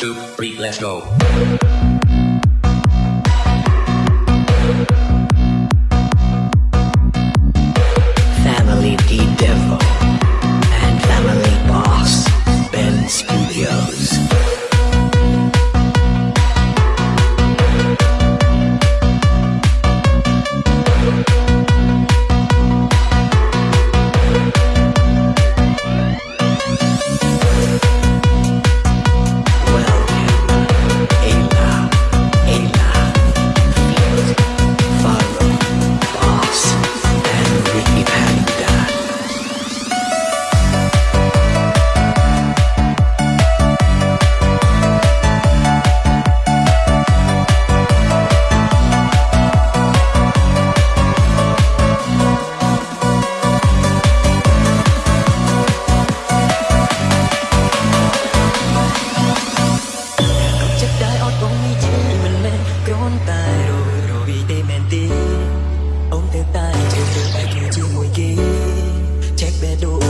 two, three, let's go. ងទៅតែធ្វើដូចតែគឺជាមួយគេ check បែដូ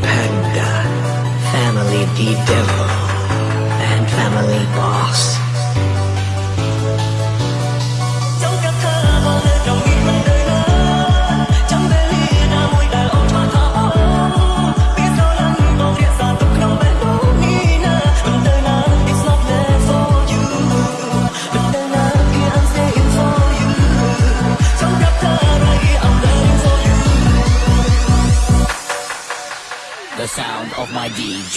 Panda, uh, Family D Devil, and Family Boss. sound of my DJ.